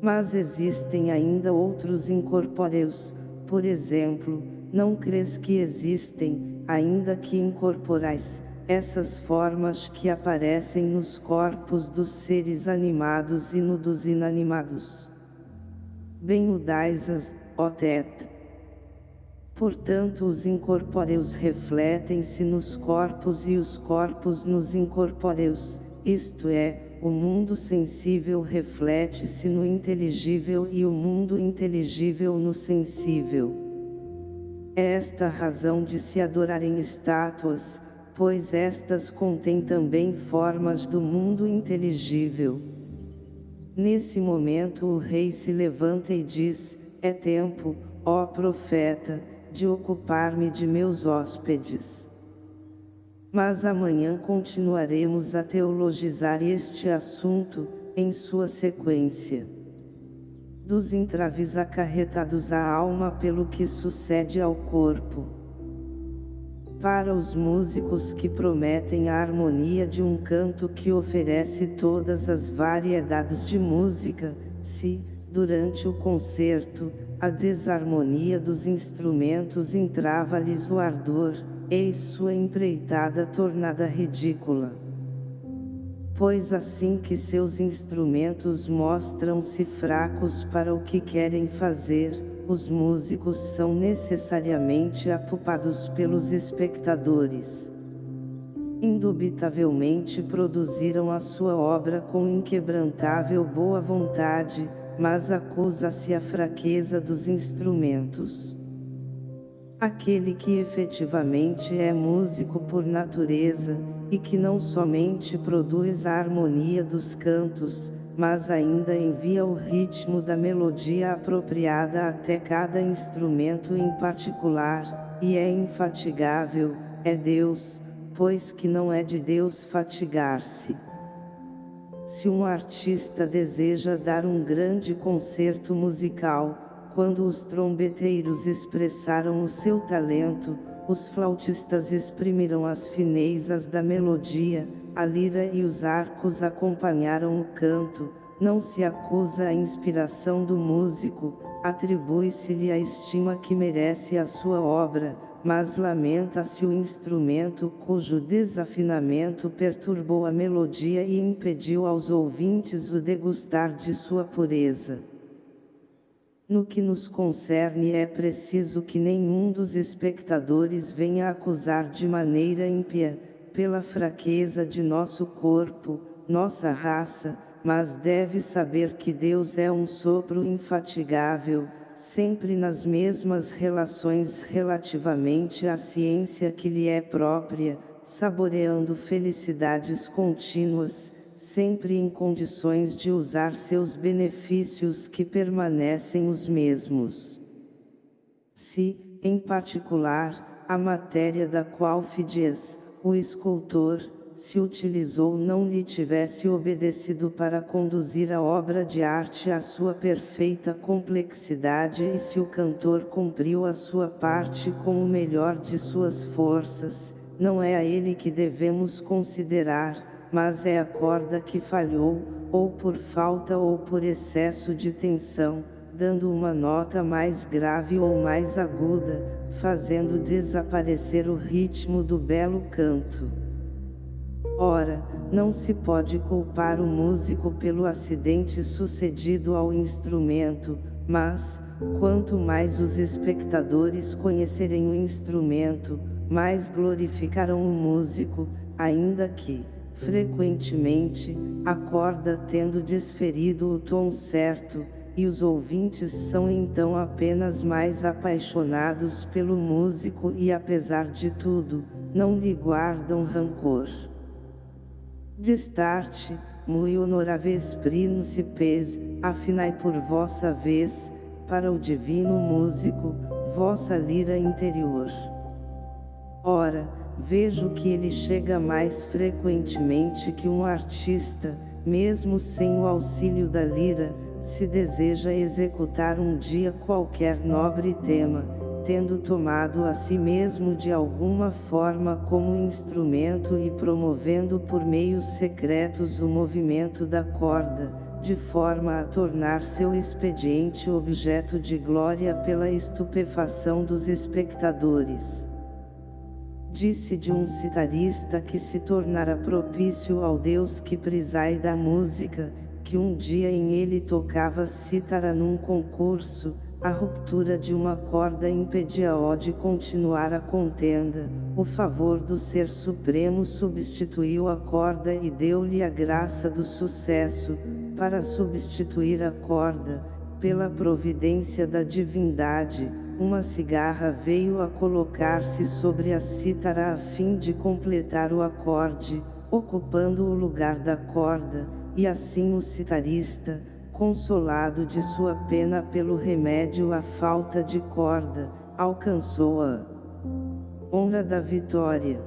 Mas existem ainda outros incorpóreos, por exemplo, não crês que existem, ainda que incorporais, essas formas que aparecem nos corpos dos seres animados e no dos inanimados. Bem o dais ó Tet. Portanto os incorpóreos refletem-se nos corpos e os corpos nos incorpóreos, isto é, o mundo sensível reflete-se no inteligível e o mundo inteligível no sensível. É esta razão de se adorarem estátuas, pois estas contêm também formas do mundo inteligível. Nesse momento o rei se levanta e diz, é tempo, ó profeta, de ocupar-me de meus hóspedes. Mas amanhã continuaremos a teologizar este assunto, em sua sequência. Dos entraves acarretados à alma pelo que sucede ao corpo. Para os músicos que prometem a harmonia de um canto que oferece todas as variedades de música, se, durante o concerto, a desarmonia dos instrumentos entrava-lhes o ardor, eis sua empreitada tornada ridícula. Pois assim que seus instrumentos mostram-se fracos para o que querem fazer, os músicos são necessariamente apupados pelos espectadores. Indubitavelmente produziram a sua obra com inquebrantável boa vontade, mas acusa-se a fraqueza dos instrumentos. Aquele que efetivamente é músico por natureza, e que não somente produz a harmonia dos cantos, mas ainda envia o ritmo da melodia apropriada até cada instrumento em particular, e é infatigável, é Deus, pois que não é de Deus fatigar-se. Se um artista deseja dar um grande concerto musical, quando os trombeteiros expressaram o seu talento, os flautistas exprimiram as finezas da melodia, a lira e os arcos acompanharam o canto, não se acusa a inspiração do músico, atribui-se-lhe a estima que merece a sua obra, mas lamenta-se o instrumento cujo desafinamento perturbou a melodia e impediu aos ouvintes o degustar de sua pureza. No que nos concerne é preciso que nenhum dos espectadores venha acusar de maneira ímpia, pela fraqueza de nosso corpo, nossa raça, mas deve saber que Deus é um sopro infatigável, sempre nas mesmas relações relativamente à ciência que lhe é própria, saboreando felicidades contínuas, sempre em condições de usar seus benefícios que permanecem os mesmos. Se, em particular, a matéria da qual Fidias, o escultor, se utilizou não lhe tivesse obedecido para conduzir a obra de arte à sua perfeita complexidade e se o cantor cumpriu a sua parte com o melhor de suas forças, não é a ele que devemos considerar, mas é a corda que falhou, ou por falta ou por excesso de tensão, dando uma nota mais grave ou mais aguda, fazendo desaparecer o ritmo do belo canto. Ora, não se pode culpar o músico pelo acidente sucedido ao instrumento, mas, quanto mais os espectadores conhecerem o instrumento, mais glorificarão o músico, ainda que, frequentemente, a corda tendo desferido o tom certo, e os ouvintes são então apenas mais apaixonados pelo músico e apesar de tudo, não lhe guardam rancor. Destarte, mui honoráveis príncipes, afinai por vossa vez, para o divino músico, vossa lira interior. Ora, vejo que ele chega mais frequentemente que um artista, mesmo sem o auxílio da lira, se deseja executar um dia qualquer nobre tema, tendo tomado a si mesmo de alguma forma como instrumento e promovendo por meios secretos o movimento da corda, de forma a tornar seu expediente objeto de glória pela estupefação dos espectadores. Disse de um citarista que se tornara propício ao Deus que preside da música, que um dia em ele tocava cítara num concurso, a ruptura de uma corda impedia-o de continuar a contenda, o favor do Ser Supremo substituiu a corda e deu-lhe a graça do sucesso, para substituir a corda, pela providência da divindade, uma cigarra veio a colocar-se sobre a cítara a fim de completar o acorde, ocupando o lugar da corda, e assim o citarista, consolado de sua pena pelo remédio à falta de corda, alcançou a honra da vitória.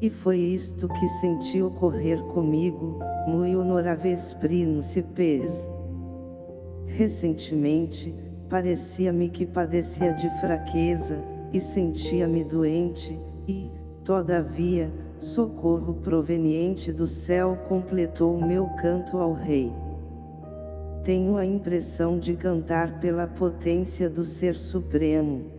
E foi isto que senti ocorrer comigo, muito honoráveis príncipes. Recentemente, parecia-me que padecia de fraqueza, e sentia-me doente, e, todavia, socorro proveniente do céu completou meu canto ao Rei. Tenho a impressão de cantar pela potência do Ser Supremo.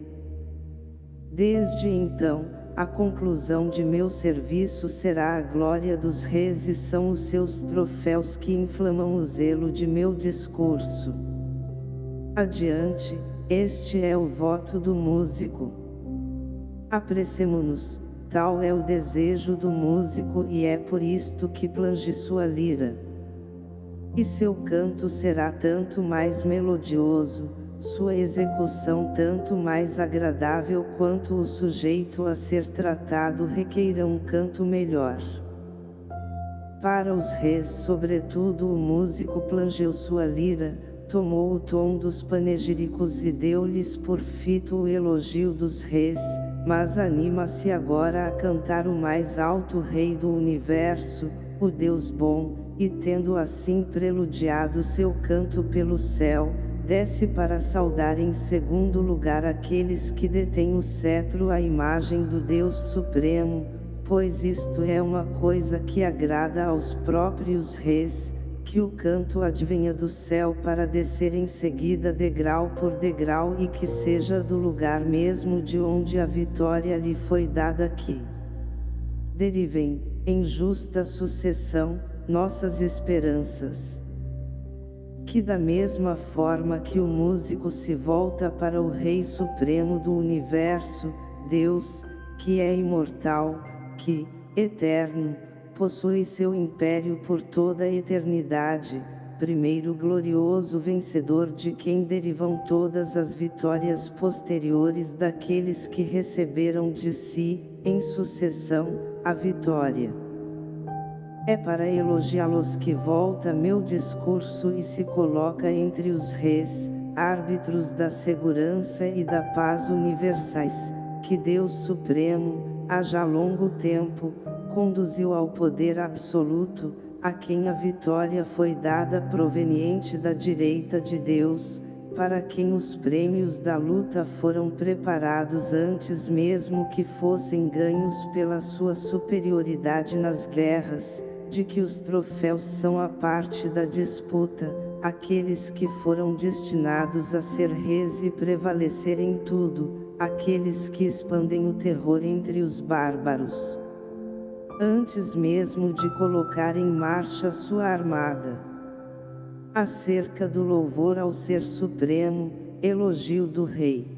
Desde então, a conclusão de meu serviço será a glória dos reis e são os seus troféus que inflamam o zelo de meu discurso. Adiante, este é o voto do músico. Apressemo-nos, Tal é o desejo do músico e é por isto que plange sua lira. E seu canto será tanto mais melodioso, sua execução tanto mais agradável quanto o sujeito a ser tratado requeira um canto melhor. Para os reis sobretudo o músico plangeu sua lira, tomou o tom dos panegíricos e deu-lhes por fito o elogio dos reis, mas anima-se agora a cantar o mais alto Rei do Universo, o Deus bom, e tendo assim preludiado seu canto pelo céu, desce para saudar em segundo lugar aqueles que detêm o cetro à imagem do Deus Supremo, pois isto é uma coisa que agrada aos próprios reis, que o canto advenha do céu para descer em seguida degrau por degrau e que seja do lugar mesmo de onde a vitória lhe foi dada aqui. Derivem, em justa sucessão, nossas esperanças. Que da mesma forma que o músico se volta para o Rei Supremo do Universo, Deus, que é imortal, que, eterno, possui seu império por toda a eternidade, primeiro glorioso vencedor de quem derivam todas as vitórias posteriores daqueles que receberam de si, em sucessão, a vitória. É para elogiá-los que volta meu discurso e se coloca entre os reis, árbitros da segurança e da paz universais, que Deus Supremo, há já longo tempo, conduziu ao poder absoluto, a quem a vitória foi dada proveniente da direita de Deus, para quem os prêmios da luta foram preparados antes mesmo que fossem ganhos pela sua superioridade nas guerras, de que os troféus são a parte da disputa, aqueles que foram destinados a ser reis e prevalecer em tudo, aqueles que expandem o terror entre os bárbaros antes mesmo de colocar em marcha sua armada. Acerca do louvor ao Ser Supremo, elogio do Rei.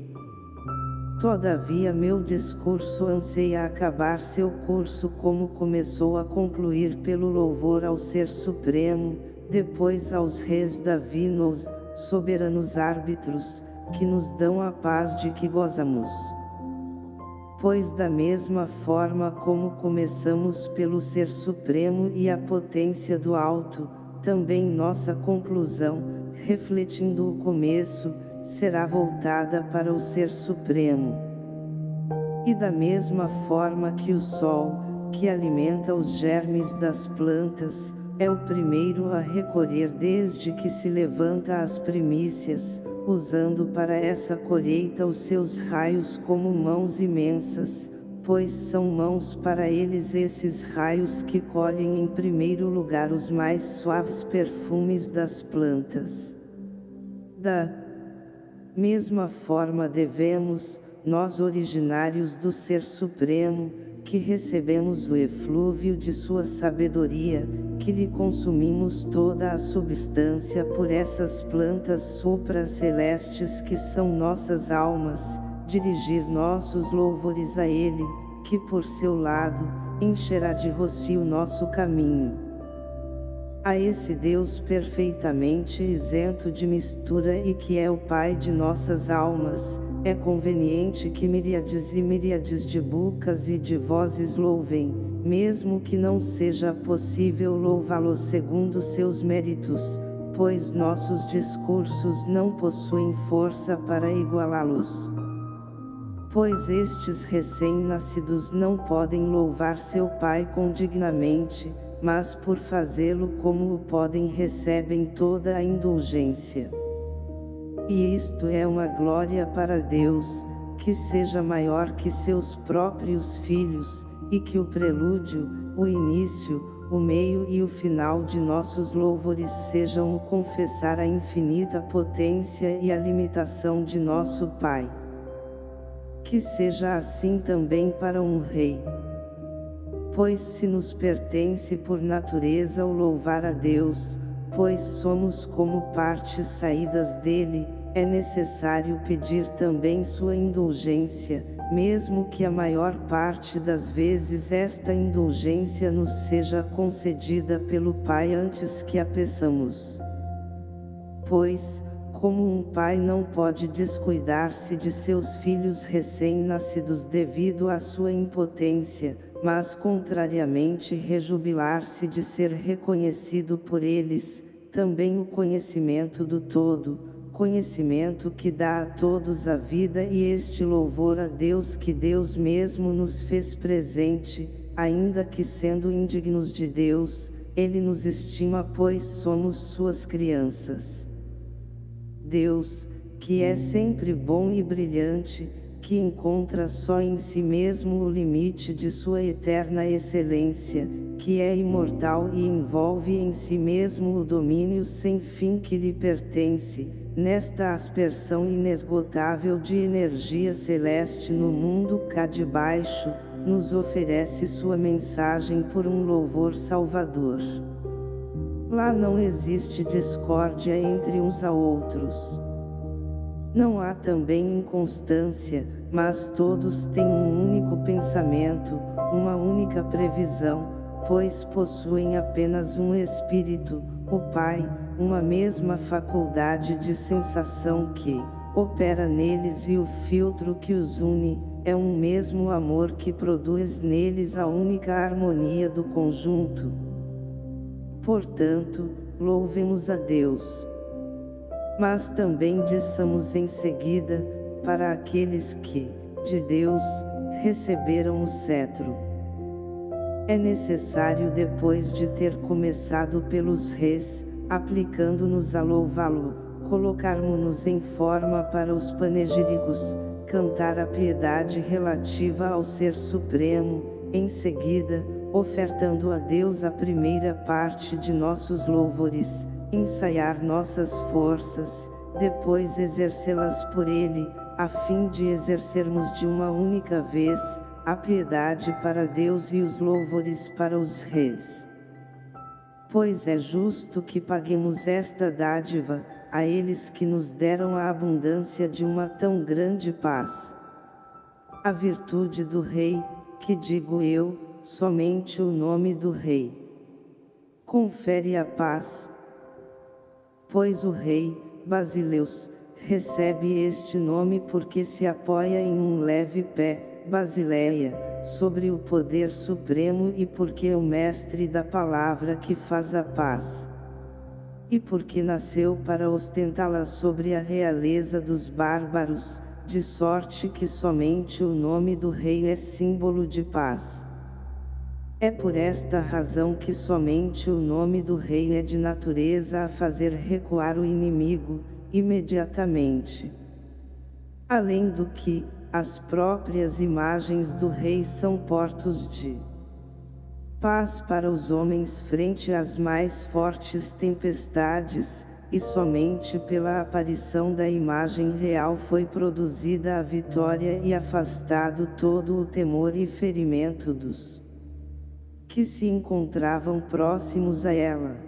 Todavia meu discurso anseia acabar seu curso como começou a concluir pelo louvor ao Ser Supremo, depois aos reis davinos, soberanos árbitros, que nos dão a paz de que gozamos. Pois da mesma forma como começamos pelo Ser Supremo e a potência do Alto, também nossa conclusão, refletindo o começo, será voltada para o Ser Supremo. E da mesma forma que o Sol, que alimenta os germes das plantas, é o primeiro a recolher desde que se levanta as primícias, usando para essa colheita os seus raios como mãos imensas, pois são mãos para eles esses raios que colhem em primeiro lugar os mais suaves perfumes das plantas. Da mesma forma devemos, nós originários do Ser Supremo, que recebemos o eflúvio de sua sabedoria, que lhe consumimos toda a substância por essas plantas supracelestes que são nossas almas, dirigir nossos louvores a Ele, que por seu lado, encherá de rocio nosso caminho. A esse Deus perfeitamente isento de mistura e que é o Pai de nossas almas, é conveniente que miríades e miríades de bocas e de vozes louvem, mesmo que não seja possível louvá-los segundo seus méritos, pois nossos discursos não possuem força para igualá-los. Pois estes recém-nascidos não podem louvar seu Pai condignamente, mas por fazê-lo como o podem recebem toda a indulgência. E isto é uma glória para Deus, que seja maior que seus próprios filhos, e que o prelúdio, o início, o meio e o final de nossos louvores sejam o confessar a infinita potência e a limitação de nosso Pai. Que seja assim também para um rei. Pois se nos pertence por natureza o louvar a Deus, pois somos como partes saídas dele, é necessário pedir também sua indulgência, mesmo que a maior parte das vezes esta indulgência nos seja concedida pelo Pai antes que a peçamos. Pois, como um pai não pode descuidar-se de seus filhos recém-nascidos devido à sua impotência, mas contrariamente rejubilar-se de ser reconhecido por eles, também o conhecimento do todo, conhecimento que dá a todos a vida e este louvor a Deus que Deus mesmo nos fez presente, ainda que sendo indignos de Deus, Ele nos estima pois somos suas crianças. Deus, que é sempre bom e brilhante, que encontra só em si mesmo o limite de sua eterna excelência, que é imortal e envolve em si mesmo o domínio sem fim que lhe pertence, nesta aspersão inesgotável de energia celeste no mundo cá de baixo, nos oferece sua mensagem por um louvor salvador. Lá não existe discórdia entre uns a outros. Não há também inconstância, mas todos têm um único pensamento, uma única previsão, pois possuem apenas um espírito, o Pai, uma mesma faculdade de sensação que opera neles e o filtro que os une, é um mesmo amor que produz neles a única harmonia do conjunto. Portanto, louvemos a Deus. Mas também dissamos em seguida, para aqueles que, de Deus, receberam o cetro. É necessário depois de ter começado pelos reis, aplicando-nos a louvá-lo, colocarmos-nos em forma para os panegíricos, cantar a piedade relativa ao Ser Supremo, em seguida, ofertando a Deus a primeira parte de nossos louvores, ensaiar nossas forças, depois exercê-las por Ele, a fim de exercermos de uma única vez, a piedade para Deus e os louvores para os reis. Pois é justo que paguemos esta dádiva, a eles que nos deram a abundância de uma tão grande paz. A virtude do rei, que digo eu, somente o nome do rei. Confere a paz. Pois o rei, Basileus, recebe este nome porque se apoia em um leve pé, Basileia, sobre o poder supremo e porque é o mestre da palavra que faz a paz. E porque nasceu para ostentá-la sobre a realeza dos bárbaros, de sorte que somente o nome do rei é símbolo de paz. É por esta razão que somente o nome do rei é de natureza a fazer recuar o inimigo, imediatamente. Além do que, as próprias imagens do rei são portos de paz para os homens frente às mais fortes tempestades, e somente pela aparição da imagem real foi produzida a vitória e afastado todo o temor e ferimento dos que se encontravam próximos a ela.